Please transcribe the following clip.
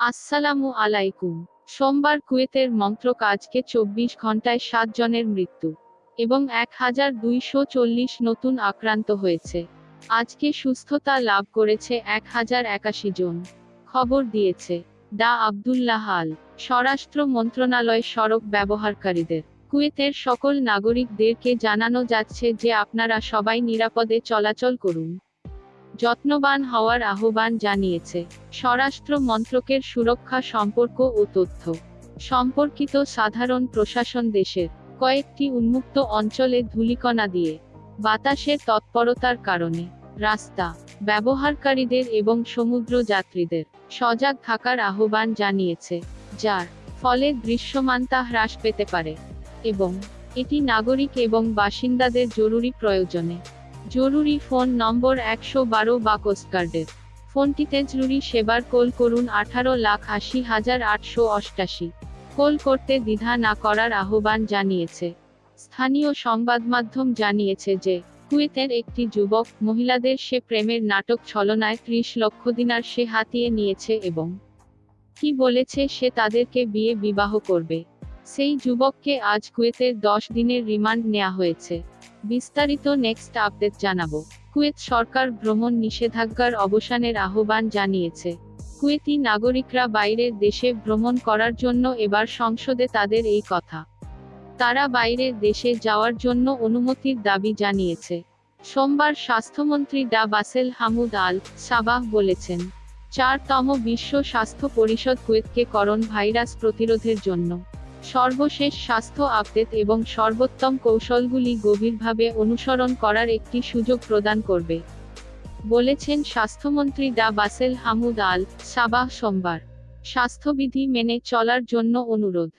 আসসালামু আলাইকুম। সোমবার কুয়েতের মন্ত্রক আজকে চব্বিশ ঘন্টায় সাত জনের মৃত্যু এবং এক হাজার দুইশো চল্লিশ নতুন আক্রান্ত হয়েছে। আজকে সুস্থতা লাভ করেছে এক হাজার একাশি জন। খবর দিয়েছে ডা আবদুল্লাহ আল, স্বরাষ্ট্র মন্ত্রণালয় সড়ক ব্যবহারকারীদের। কুয়েতের সকল নাগরিকদেরকে জানানো যাচ্ছে যে আপনারা সবাই নিরাপদে চলাচল করুন। যত্নবান হওয়ার আহ্বান জানিয়েছে। স্বরাষ্ট্র মন্ত্রকের সুরক্ষা সম্পর্ক ও তথ্য। সম্পর্কিত সাধারণ প্রশাসন দেশের কয়েকটি উন্মুক্ত অঞ্চলে ধূলিকণা দিয়ে বাতাসের তৎপরতার কারণে রাস্তা, ব্যবহারকারীদের এবং সমুদ্র যাত্রীদের সজাগ থাকার আহ্বান জানিয়েছে, যার ফলে দৃশ্যমানতা হ্রাস পেতে পারে এবং এটি নাগরিক এবং বাসিন্দাদের জরুরি প্রয়োজনে জরুরি ফোন নম্বর একশো বারো বা কোস্টগার্ডের ফোনটিতে জরুরি সেবার কল করুন আঠারো লাখ আশি হাজার আটশো অষ্টাশি। কল করতে দ্বিধা না করার আহ্বান জানিয়েছে। স্থানীয় সংবাদমাধ্যম জানিয়েছে যে, কুয়েতের একটি যুবক, মহিলাদের সে প্রেমের নাটক ছলনায় ত্রিশ লক্ষ দিনার সে হাতিয়ে নিয়েছে এবং কি বলেছে সে তাদেরকে বিয়ে বিবাহ করবে। সেই যুবককে আজ কুয়েতের দশ দিনের রিমান্ড নেওয়া হয়েছে। বিস্তারিত নেক্সট আপডেট জানাব। কুয়েত সরকার ভ্রমণ নিষেধাজ্ঞার অবসানের আহ্বান জানিয়েছে। কুয়েতি নাগরিকরা বাইরের দেশে ভ্রমণ করার জন্য এবার সংসদে তাদের এই কথা। তারা বাইরের দেশে যাওয়ার জন্য অনুমতির দাবি জানিয়েছে। সোমবার স্বাস্থ্যমন্ত্রী ডা বাসেল হামুদ আল সাবাহ বলেছেন, চারতম বিশ্ব স্বাস্থ্য পরিষদ কুয়েতকে করোন ভাইরাস প্রতিরোধের জন্য। সর্বশেষ স্বাস্থ্য আপডেট এবং সর্বোত্তম কৌশলগুলি গভীরভাবে অনুসরণ করার একটি সুযোগ প্রদান করবে। বলেছেন স্বাস্থ্যমন্ত্রী ডা বাসেল হামুদ আল সাবাহ সোমবার। স্বাস্থ্যবিধি মেনে চলার জন্য অনুরোধ।